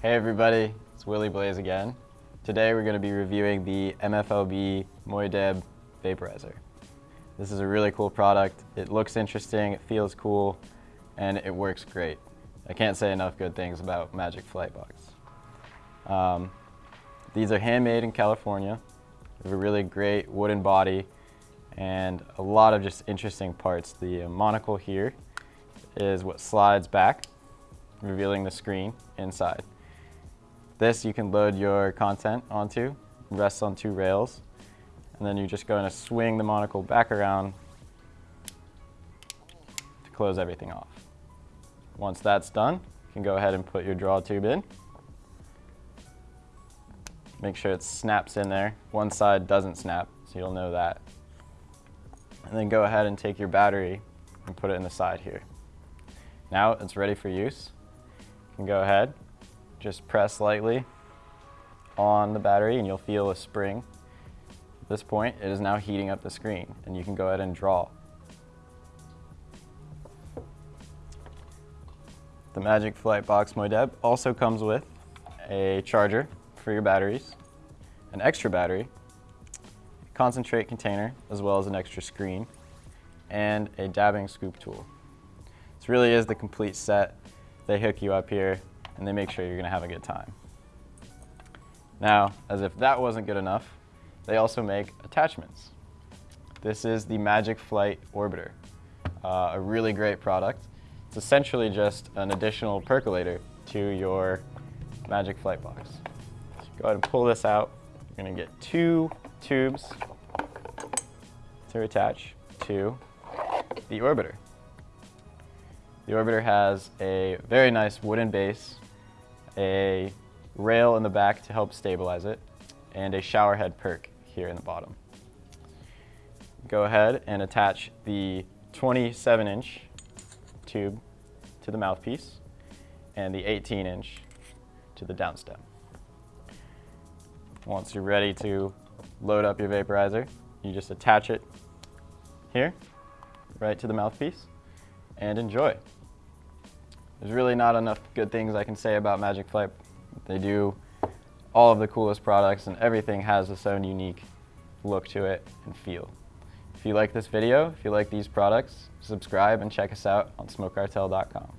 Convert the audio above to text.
Hey everybody, it's Willie Blaze again. Today we're going to be reviewing the MFLB Moydeb Vaporizer. This is a really cool product. It looks interesting, it feels cool, and it works great. I can't say enough good things about Magic Flightbox. Um, these are handmade in California. They have a really great wooden body and a lot of just interesting parts. The monocle here is what slides back, revealing the screen inside. This you can load your content onto, rests on two rails, and then you're just going to swing the monocle back around to close everything off. Once that's done, you can go ahead and put your draw tube in. Make sure it snaps in there. One side doesn't snap, so you'll know that. And then go ahead and take your battery and put it in the side here. Now it's ready for use. You can go ahead, just press lightly on the battery and you'll feel a spring. At this point, it is now heating up the screen and you can go ahead and draw. The Magic Flightbox Moydeb also comes with a charger for your batteries, an extra battery, a concentrate container, as well as an extra screen, and a dabbing scoop tool. This really is the complete set. They hook you up here and they make sure you're gonna have a good time. Now, as if that wasn't good enough, they also make attachments. This is the Magic Flight Orbiter, uh, a really great product. It's essentially just an additional percolator to your Magic Flight box. So go ahead and pull this out. You're gonna get two tubes to attach to the orbiter. The orbiter has a very nice wooden base, a rail in the back to help stabilize it, and a shower head perk here in the bottom. Go ahead and attach the 27 inch tube to the mouthpiece and the 18 inch to the downstem. Once you're ready to load up your vaporizer, you just attach it here, right to the mouthpiece, and enjoy. There's really not enough good things I can say about Magic Flight. They do all of the coolest products and everything has its own unique look to it and feel. If you like this video, if you like these products, subscribe and check us out on smokecartel.com.